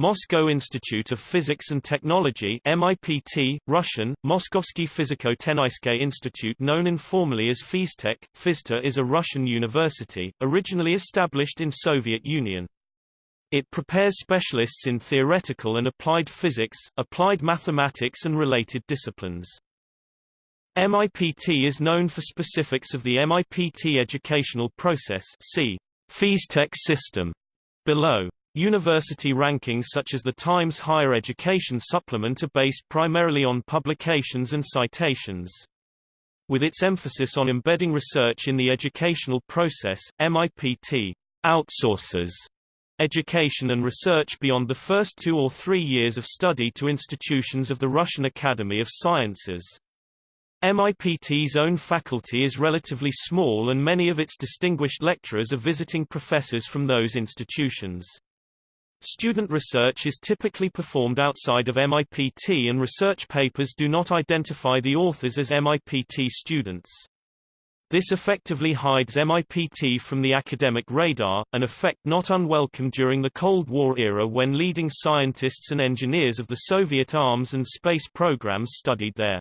Moscow Institute of Physics and Technology MIPT, Russian, Moskovsky Fiziko-Tenayskoye Institute known informally as PhysTech, Phizta is a Russian university, originally established in Soviet Union. It prepares specialists in theoretical and applied physics, applied mathematics and related disciplines. MIPT is known for specifics of the MIPT educational process see PhysTech system below. University rankings such as the Times Higher Education Supplement are based primarily on publications and citations. With its emphasis on embedding research in the educational process, MIPT outsources education and research beyond the first two or three years of study to institutions of the Russian Academy of Sciences. MIPT's own faculty is relatively small and many of its distinguished lecturers are visiting professors from those institutions. Student research is typically performed outside of MIPT and research papers do not identify the authors as MIPT students. This effectively hides MIPT from the academic radar, an effect not unwelcome during the Cold War era when leading scientists and engineers of the Soviet arms and space programs studied there.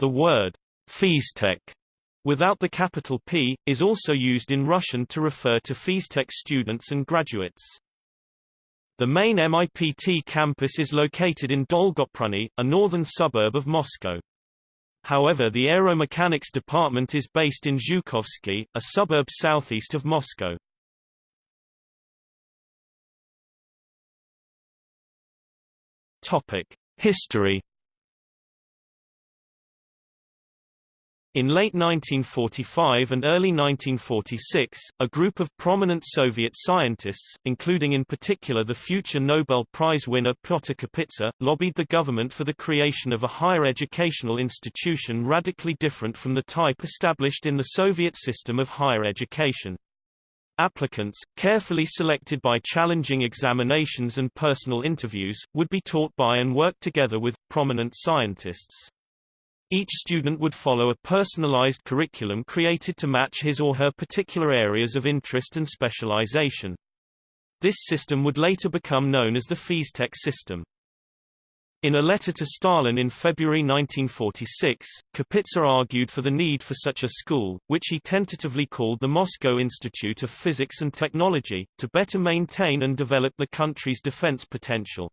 The word PhysTech without the capital P, is also used in Russian to refer to PhysTech students and graduates. The main MIPT campus is located in Dolgoprudny, a northern suburb of Moscow. However the aeromechanics department is based in Zhukovsky, a suburb southeast of Moscow. History In late 1945 and early 1946, a group of prominent Soviet scientists, including in particular the future Nobel Prize winner Pyotr Kapitsa, lobbied the government for the creation of a higher educational institution radically different from the type established in the Soviet system of higher education. Applicants, carefully selected by challenging examinations and personal interviews, would be taught by and work together with, prominent scientists. Each student would follow a personalized curriculum created to match his or her particular areas of interest and specialization. This system would later become known as the PhysTech system. In a letter to Stalin in February 1946, Kapitsa argued for the need for such a school, which he tentatively called the Moscow Institute of Physics and Technology, to better maintain and develop the country's defense potential.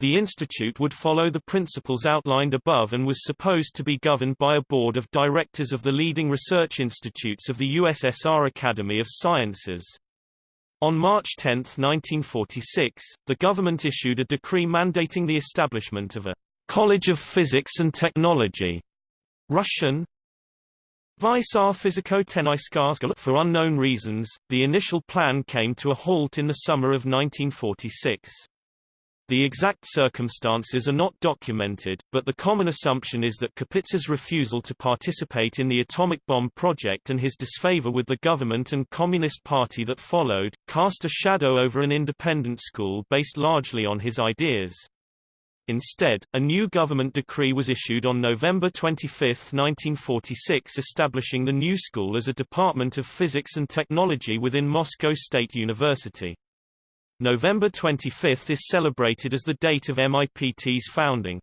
The institute would follow the principles outlined above and was supposed to be governed by a board of directors of the leading research institutes of the USSR Academy of Sciences. On March 10, 1946, the government issued a decree mandating the establishment of a College of Physics and Technology, Russian, Vysar Fiziko For unknown reasons, the initial plan came to a halt in the summer of 1946. The exact circumstances are not documented, but the common assumption is that Kapitsa's refusal to participate in the atomic bomb project and his disfavor with the government and Communist Party that followed, cast a shadow over an independent school based largely on his ideas. Instead, a new government decree was issued on November 25, 1946 establishing the new school as a department of physics and technology within Moscow State University. November 25 is celebrated as the date of MIPT's founding.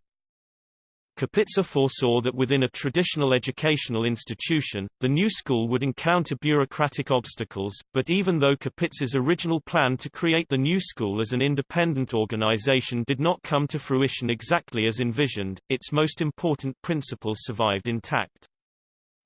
Kapitsa foresaw that within a traditional educational institution, the new school would encounter bureaucratic obstacles, but even though Kapitsa's original plan to create the new school as an independent organization did not come to fruition exactly as envisioned, its most important principles survived intact.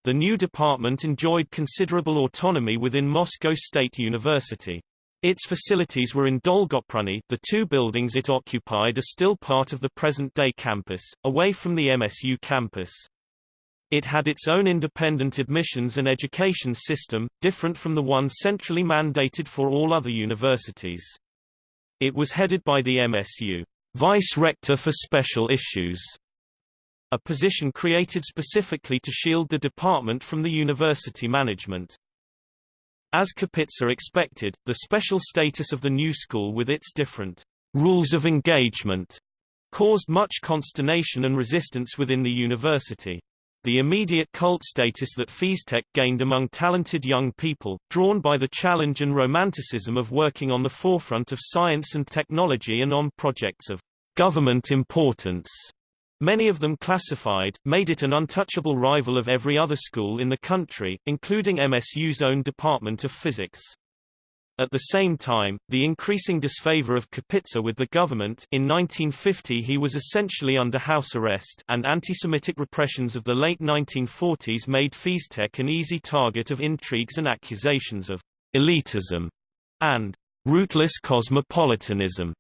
The new department enjoyed considerable autonomy within Moscow State University. Its facilities were in Dolgoprudny the two buildings it occupied are still part of the present-day campus, away from the MSU campus. It had its own independent admissions and education system, different from the one centrally mandated for all other universities. It was headed by the MSU Vice-Rector for Special Issues, a position created specifically to shield the department from the university management. As Kapitsa expected, the special status of the new school with its different rules of engagement caused much consternation and resistance within the university. the immediate cult status that PhysTech gained among talented young people, drawn by the challenge and romanticism of working on the forefront of science and technology and on projects of government importance, many of them classified, made it an untouchable rival of every other school in the country, including MSU's own Department of Physics. At the same time, the increasing disfavor of Kapitsa with the government in 1950 he was essentially under house arrest and anti-Semitic repressions of the late 1940s made PhysTech an easy target of intrigues and accusations of elitism and rootless cosmopolitanism.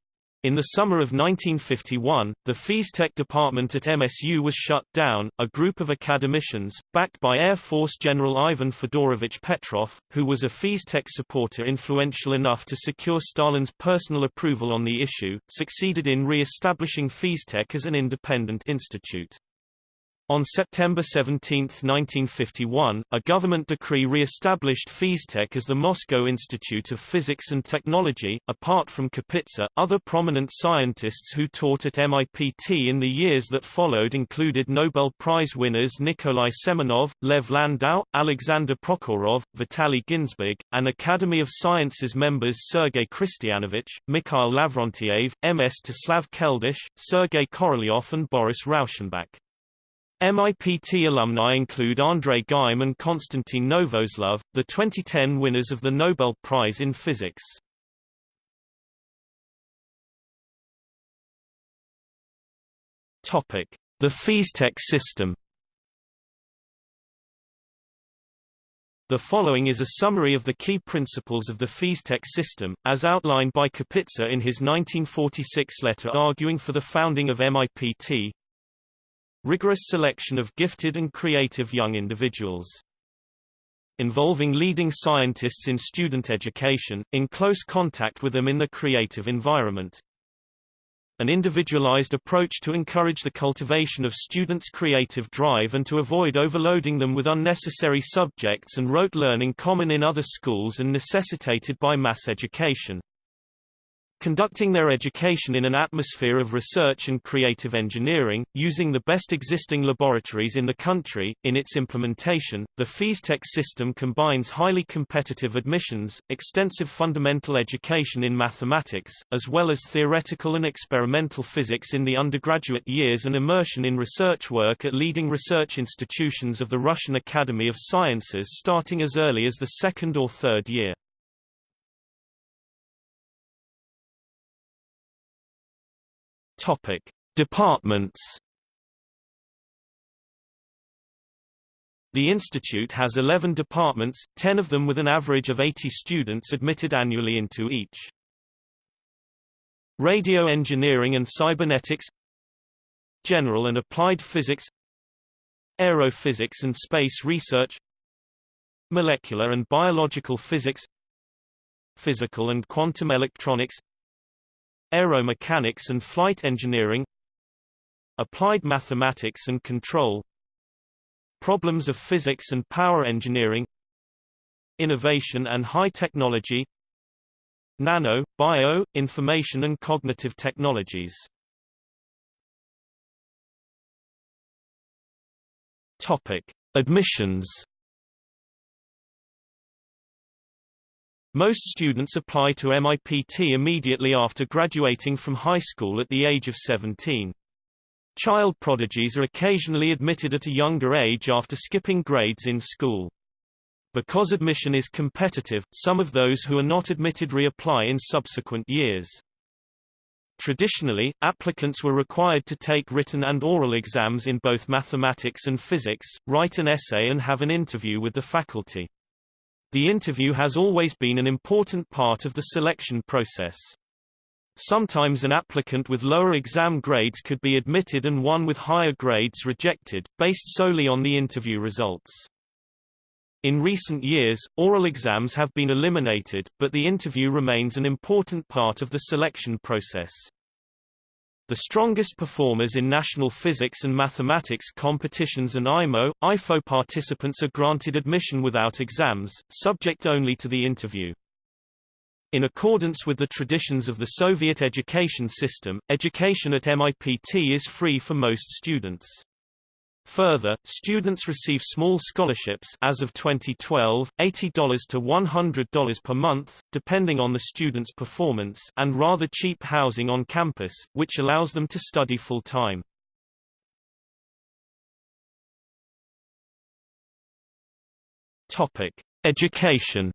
In the summer of 1951, the PhysTech department at MSU was shut down. A group of academicians, backed by Air Force General Ivan Fedorovich Petrov, who was a PhysTech supporter influential enough to secure Stalin's personal approval on the issue, succeeded in re-establishing PhysTech as an independent institute. On September 17, 1951, a government decree re-established PhysTech as the Moscow Institute of Physics and Technology. Apart from Kapitsa, other prominent scientists who taught at MIPT in the years that followed included Nobel Prize winners Nikolai Semenov, Lev Landau, Alexander Prokhorov, Vitaly Ginzburg, and Academy of Sciences members Sergei Khristianovich, Mikhail Lavrentyev, M. Mstislav Keldysh, Sergei Korolyov and Boris Rauschenbach. MIPT alumni include Andrei Geim and Konstantin Novoselov, the 2010 winners of the Nobel Prize in Physics. Topic: The PhysTech system. The following is a summary of the key principles of the PhysTech system, as outlined by Kapitsa in his 1946 letter arguing for the founding of MIPT, Rigorous selection of gifted and creative young individuals. Involving leading scientists in student education, in close contact with them in the creative environment. An individualized approach to encourage the cultivation of students' creative drive and to avoid overloading them with unnecessary subjects and rote learning common in other schools and necessitated by mass education conducting their education in an atmosphere of research and creative engineering, using the best existing laboratories in the country. In its implementation, the PhysTech system combines highly competitive admissions, extensive fundamental education in mathematics, as well as theoretical and experimental physics in the undergraduate years and immersion in research work at leading research institutions of the Russian Academy of Sciences starting as early as the second or third year. Topic: Departments. The institute has 11 departments, 10 of them with an average of 80 students admitted annually into each. Radio Engineering and Cybernetics General and Applied Physics Aerophysics and Space Research Molecular and Biological Physics Physical and Quantum Electronics Aeromechanics and Flight Engineering Applied Mathematics and Control Problems of Physics and Power Engineering Innovation and High Technology Nano, Bio, Information and Cognitive Technologies Topic. Admissions Most students apply to MIPT immediately after graduating from high school at the age of 17. Child prodigies are occasionally admitted at a younger age after skipping grades in school. Because admission is competitive, some of those who are not admitted reapply in subsequent years. Traditionally, applicants were required to take written and oral exams in both mathematics and physics, write an essay and have an interview with the faculty. The interview has always been an important part of the selection process. Sometimes an applicant with lower exam grades could be admitted and one with higher grades rejected, based solely on the interview results. In recent years, oral exams have been eliminated, but the interview remains an important part of the selection process. The strongest performers in national physics and mathematics competitions and IMO, IFO participants are granted admission without exams, subject only to the interview. In accordance with the traditions of the Soviet education system, education at MIPT is free for most students. Further, students receive small scholarships as of 2012, $80 to $100 per month, depending on the student's performance and rather cheap housing on campus, which allows them to study full-time. Education.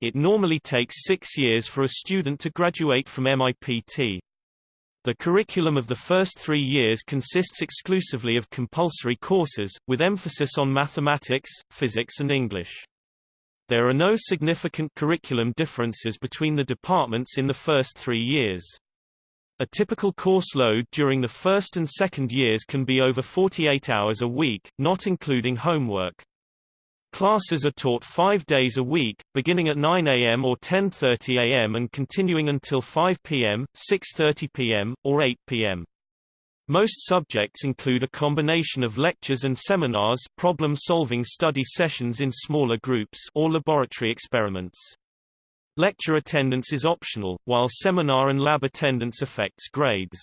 It normally takes six years for a student to graduate from MIPT. The curriculum of the first three years consists exclusively of compulsory courses, with emphasis on mathematics, physics and English. There are no significant curriculum differences between the departments in the first three years. A typical course load during the first and second years can be over 48 hours a week, not including homework. Classes are taught five days a week, beginning at 9 a.m. or 10.30 a.m. and continuing until 5 p.m., 6.30 p.m., or 8 p.m. Most subjects include a combination of lectures and seminars problem-solving study sessions in smaller groups or laboratory experiments. Lecture attendance is optional, while seminar and lab attendance affects grades.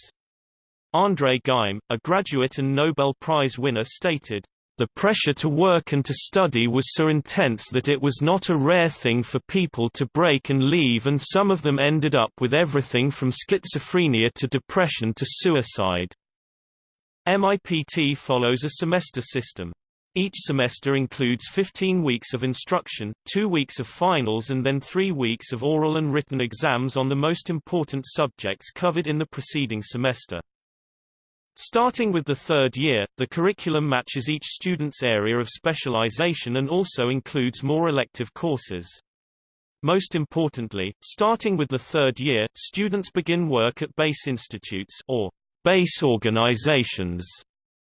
André Geim, a graduate and Nobel Prize winner stated, the pressure to work and to study was so intense that it was not a rare thing for people to break and leave and some of them ended up with everything from schizophrenia to depression to suicide. MIPT follows a semester system. Each semester includes 15 weeks of instruction, two weeks of finals and then three weeks of oral and written exams on the most important subjects covered in the preceding semester. Starting with the third year, the curriculum matches each student's area of specialization and also includes more elective courses. Most importantly, starting with the third year, students begin work at base institutes or base organizations,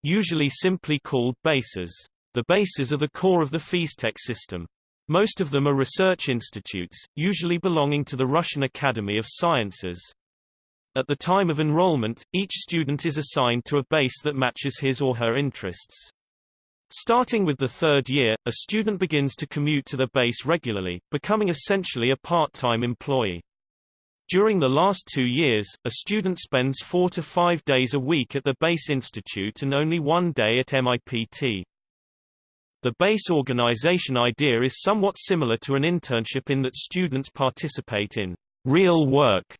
usually simply called bases. The bases are the core of the PhysTech system. Most of them are research institutes, usually belonging to the Russian Academy of Sciences. At the time of enrollment, each student is assigned to a base that matches his or her interests. Starting with the third year, a student begins to commute to the base regularly, becoming essentially a part-time employee. During the last two years, a student spends four to five days a week at the base institute and only one day at MIPT. The base organization idea is somewhat similar to an internship in that students participate in real work.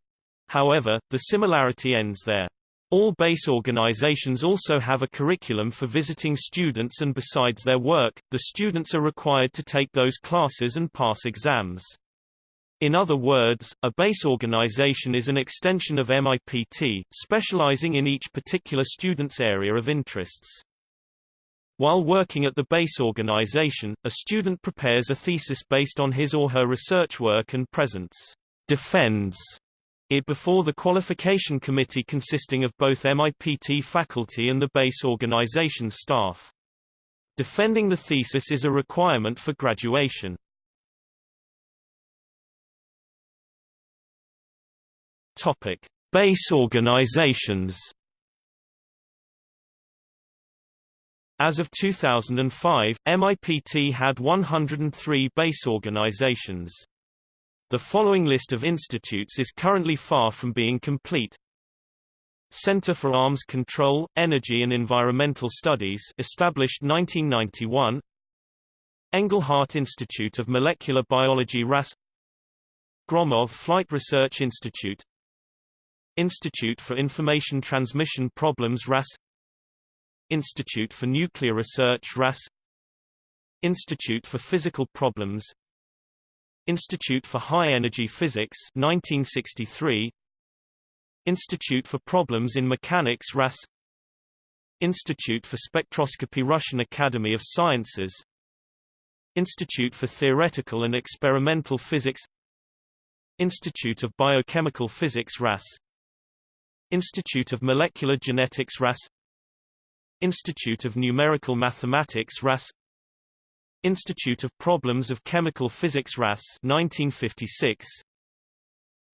However, the similarity ends there. All base organizations also have a curriculum for visiting students and besides their work, the students are required to take those classes and pass exams. In other words, a base organization is an extension of MIPT, specializing in each particular student's area of interests. While working at the base organization, a student prepares a thesis based on his or her research work and presents defends it before the qualification committee consisting of both MIPT faculty and the base organization staff. Defending the thesis is a requirement for graduation. Topic: Base organizations As of 2005, MIPT had 103 base organizations. The following list of institutes is currently far from being complete. Center for Arms Control, Energy and Environmental Studies established 1991 Engelhardt Institute of Molecular Biology RAS Gromov Flight Research Institute. Institute for Information Transmission Problems RAS Institute for Nuclear Research RAS Institute for Physical Problems Institute for High Energy Physics 1963 Institute for Problems in Mechanics RAS Institute for Spectroscopy Russian Academy of Sciences. Institute for Theoretical and Experimental Physics. Institute of Biochemical Physics RAS Institute of Molecular Genetics RAS Institute of Numerical Mathematics RAS Institute of Problems of Chemical Physics RAS 1956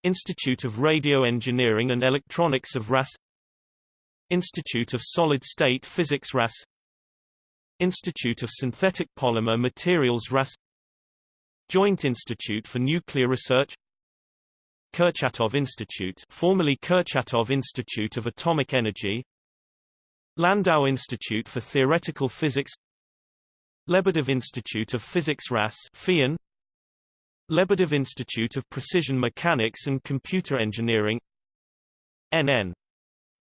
Institute of Radio Engineering and Electronics of RAS Institute of Solid State Physics RAS Institute of Synthetic Polymer Materials RAS Joint Institute for Nuclear Research. Kurchatov Institute formerly Kurchatov Institute of Atomic Energy. Landau Institute for Theoretical Physics Lebedev Institute of Physics RAS FIAN. Lebedev Institute of Precision Mechanics and Computer Engineering NN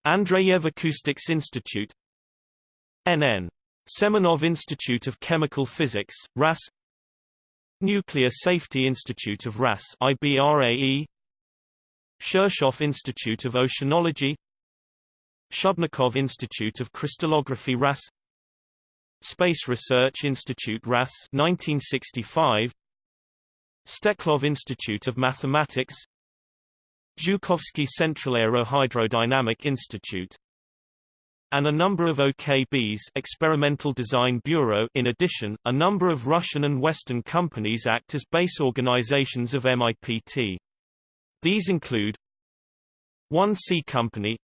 Andreyev Acoustics Institute NN Semenov Institute of Chemical Physics RAS Nuclear Safety Institute of RAS IBRAE Shirshov Institute of Oceanology. Shubnikov Institute of Crystallography RAS Space Research Institute RAS 1965 Steklov Institute of Mathematics. Zhukovsky Central Aerohydrodynamic Institute. And a number of OKBs Experimental Design Bureau. In addition, a number of Russian and Western companies act as base organizations of MIPT. These include 1C Company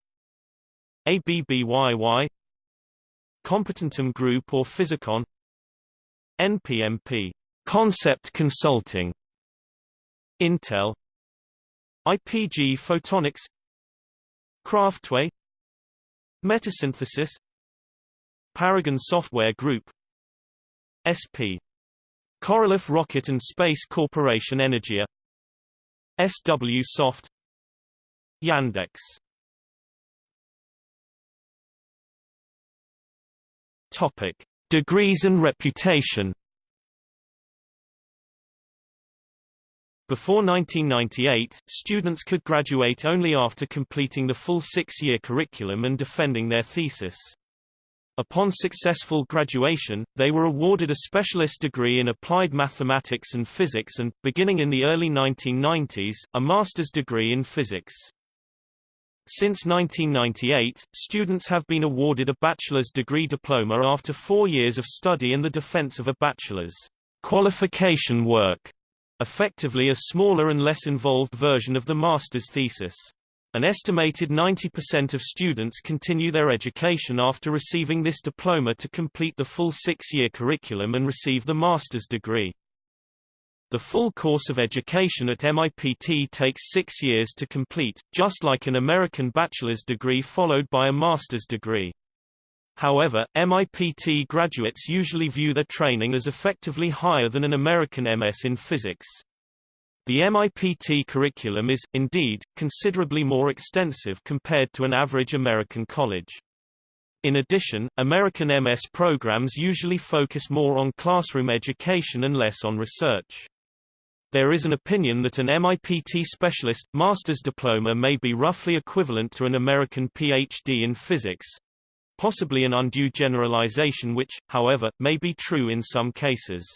ABBYY Competentum Group or Physicon? NPMP Concept Consulting. Intel. IPG Photonics. Craftway. Metasynthesis. Paragon Software Group. SP Korolev Rocket and Space Corporation Energia. SW Soft. Yandex Topic: Degrees and reputation. Before 1998, students could graduate only after completing the full six-year curriculum and defending their thesis. Upon successful graduation, they were awarded a specialist degree in applied mathematics and physics and, beginning in the early 1990s, a master's degree in physics. Since 1998, students have been awarded a bachelor's degree diploma after four years of study in the defense of a bachelor's qualification work, effectively a smaller and less involved version of the master's thesis. An estimated 90% of students continue their education after receiving this diploma to complete the full six-year curriculum and receive the master's degree. The full course of education at MIPT takes six years to complete, just like an American bachelor's degree followed by a master's degree. However, MIPT graduates usually view their training as effectively higher than an American MS in physics. The MIPT curriculum is, indeed, considerably more extensive compared to an average American college. In addition, American MS programs usually focus more on classroom education and less on research. There is an opinion that an MIPT specialist, master's diploma may be roughly equivalent to an American PhD in physics. Possibly an undue generalization which, however, may be true in some cases.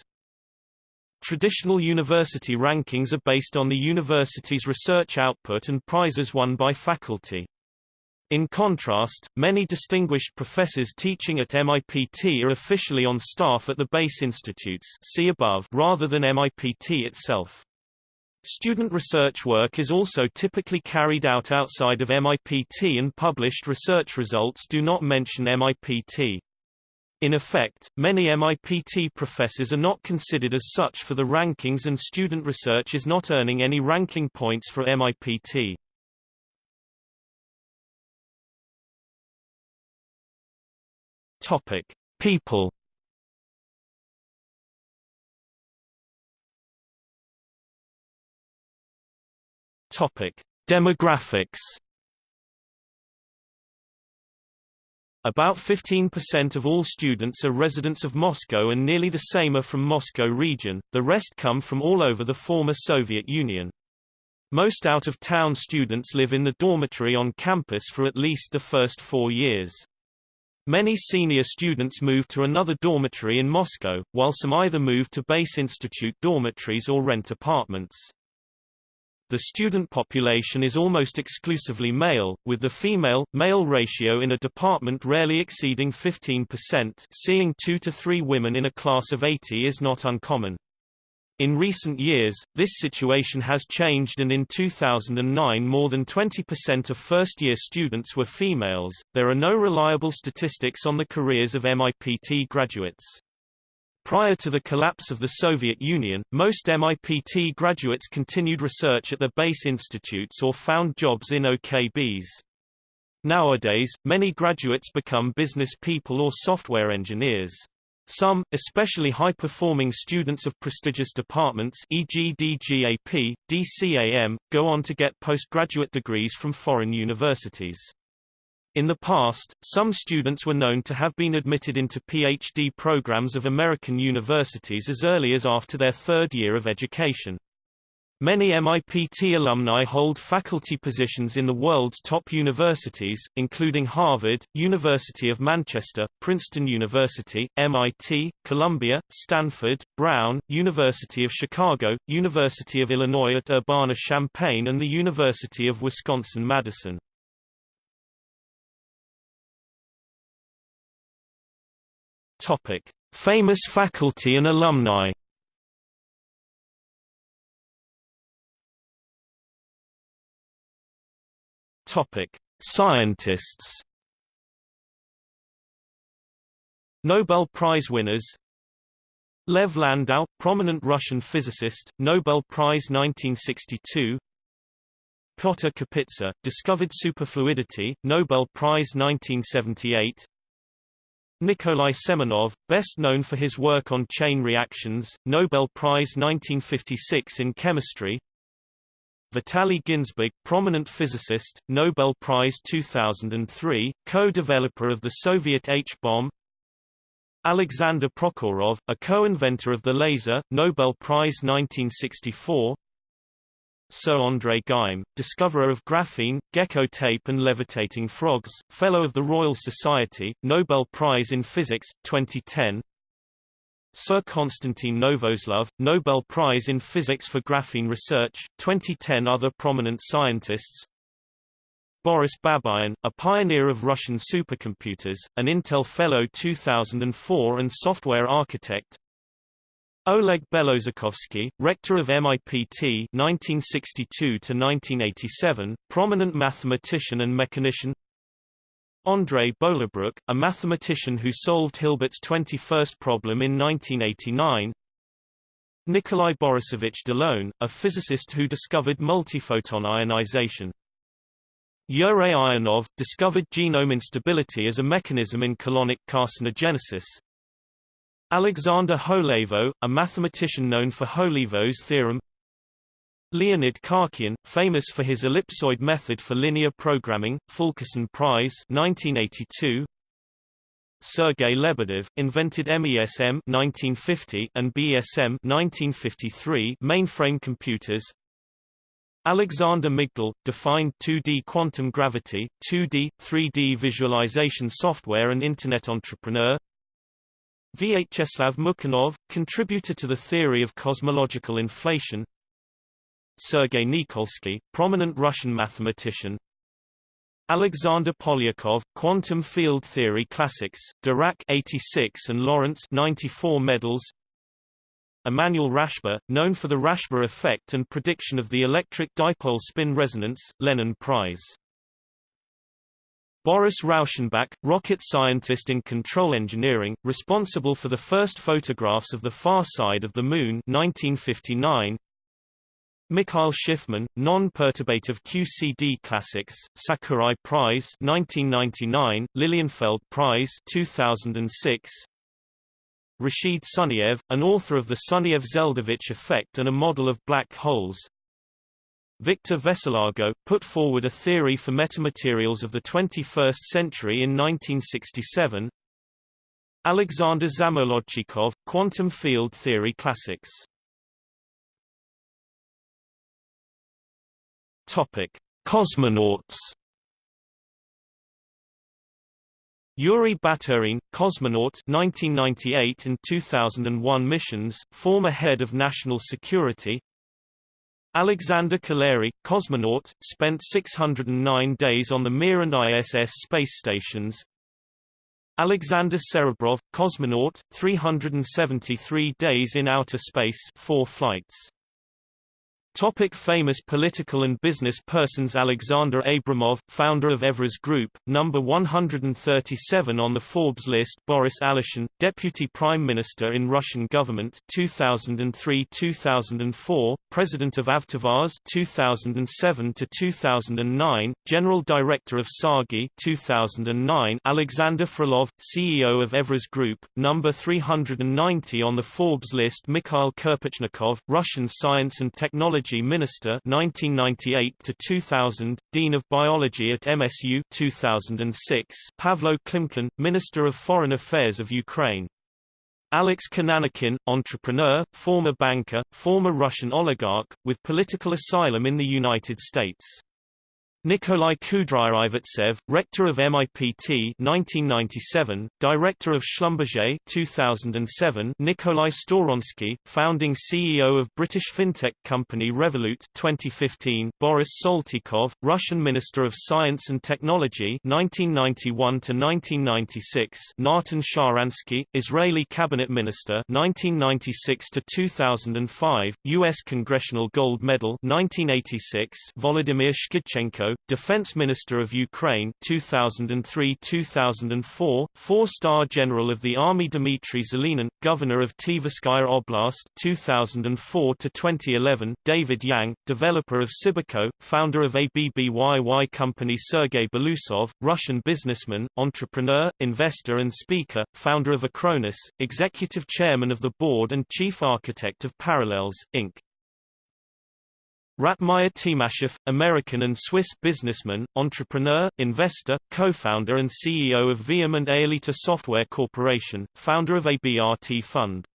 Traditional university rankings are based on the university's research output and prizes won by faculty. In contrast, many distinguished professors teaching at MIPT are officially on staff at the base institutes see above rather than MIPT itself. Student research work is also typically carried out outside of MIPT and published research results do not mention MIPT. In effect, many MIPT professors are not considered as such for the rankings and student research is not earning any ranking points for MIPT. Topic: People. Topic: Demographics. About 15% of all students are residents of Moscow and nearly the same are from Moscow region, the rest come from all over the former Soviet Union. Most out-of-town students live in the dormitory on campus for at least the first four years. Many senior students move to another dormitory in Moscow, while some either move to base institute dormitories or rent apartments. The student population is almost exclusively male, with the female-male ratio in a department rarely exceeding 15%. Seeing two to three women in a class of 80 is not uncommon. In recent years, this situation has changed and in 2009 more than 20% of first-year students were females. There are no reliable statistics on the careers of MIPT graduates. Prior to the collapse of the Soviet Union, most MIPT graduates continued research at their base institutes or found jobs in OKBs. Nowadays, many graduates become business people or software engineers. Some, especially high-performing students of prestigious departments e.g. DGAP, DCAM, go on to get postgraduate degrees from foreign universities. In the past, some students were known to have been admitted into PhD programs of American universities as early as after their third year of education. Many MIPT alumni hold faculty positions in the world's top universities, including Harvard, University of Manchester, Princeton University, MIT, Columbia, Stanford, Brown, University of Chicago, University of Illinois at Urbana-Champaign and the University of Wisconsin-Madison. Famous faculty and alumni Topic: Scientists. Nobel Prize winners. Lev Landau, prominent Russian physicist, Nobel Prize 1962. Pyotr Kapitsa, discovered superfluidity, Nobel Prize 1978. Nikolai Semenov, best known for his work on chain reactions, Nobel Prize 1956 in chemistry. Vitaly Ginzburg, prominent physicist, Nobel Prize 2003, co-developer of the Soviet H-bomb. Alexander Prokhorov, a co-inventor of the laser, Nobel Prize 1964 Sir André Geim, discoverer of graphene, gecko tape and levitating frogs, Fellow of the Royal Society, Nobel Prize in Physics, 2010 Sir Konstantin Novoselov, Nobel Prize in Physics for Graphene Research, 2010 Other prominent scientists Boris Babayan, a pioneer of Russian supercomputers, an Intel Fellow 2004 and software architect Oleg Belotserkovsky, rector of MIPT 1962–1987, prominent mathematician and mechanician Andrei Bolibrukh, a mathematician who solved Hilbert's 21st problem in 1989 Nikolai Borisovich Delone, a physicist who discovered multiphoton ionization. Yurey Ionov, discovered genome instability as a mechanism in colonic carcinogenesis. Alexander Holevo, a mathematician known for Holevo's theorem Leonid Khachiyan, famous for his ellipsoid method for linear programming, Fulkerson Prize 1982. Sergei Lebedev, invented MESM 1950 and BSM 1953 mainframe computers. Alexander Migdal, defined 2D quantum gravity, 2D, 3D visualization software and Internet entrepreneur. Vyacheslav Mukhanov, contributor to the theory of cosmological inflation. Sergei Nikolsky, prominent Russian mathematician. Alexander Polyakov, Quantum Field Theory Classics, Dirac 86 and Lawrence 94 medals. Emanuel Rashba, known for the Rashba effect and prediction of the electric dipole spin resonance, Lenin Prize. Boris Rauschenbach, rocket scientist in control engineering, responsible for the first photographs of the far side of the Moon 1959, Mikhail Shifman, Non-Perturbative QCD Classics, Sakurai Prize 1999, Lilienfeld Prize 2006. Rashid Sunyaev, an author of the Sunyaev-Zeldovich effect and a model of black holes. Victor Veselago, put forward a theory for metamaterials of the 21st century in 1967. Alexander Zamolodchikov, Quantum Field Theory Classics Topic: Cosmonauts. Yuri Baturin, cosmonaut 1998 and 2001 missions, former head of national security. Alexander Kaleri, cosmonaut, spent 609 days on the Mir and ISS space stations. Alexander Serebrov, cosmonaut, 373 days in outer space, four flights. Topic famous political and business persons Alexander Abramov, founder of Evraz Group, number 137 on the Forbes list Boris Aleshin, Deputy Prime Minister in Russian government 2003-2004, President of Avtovaz 2007-2009, General Director of TsAGI 2009, Alexander Frolov, CEO of Evraz Group, number 390 on the Forbes list Mikhail Kirpichnikov, Russian Science and Technology Biology Minister 1998 to 2000, Dean of Biology at MSU 2006, Pavlo Klimkin, Minister of Foreign Affairs of Ukraine. Alex Konanykhin, entrepreneur, former banker, former Russian oligarch, with political asylum in the United States. Nikolai Kudryavtsev, rector of MIPT 1997, director of Schlumberger 2007, Nikolai Storonsky, founding CEO of British fintech company Revolut 2015, Boris Saltykov, Russian Minister of Science and Technology 1991 to 1996, Natan Sharansky, Israeli cabinet minister 1996 to 2005, US Congressional Gold Medal 1986, Volodymyr Shkidchenko Defense Minister of Ukraine 2003-2004, four-star General of the Army Dmitry Zelenin, Governor of Tverskaya Oblast 2004-2011, David Yang, developer of Cybiko, founder of ABBYY company Sergei Belousov, Russian businessman, entrepreneur, investor and speaker, founder of Acronis, executive chairman of the board and chief architect of Parallels, Inc. Ratmir Timashev, American and Swiss businessman, entrepreneur, investor, co-founder and CEO of Veeam and Aelita Software Corporation, founder of ABRT Fund.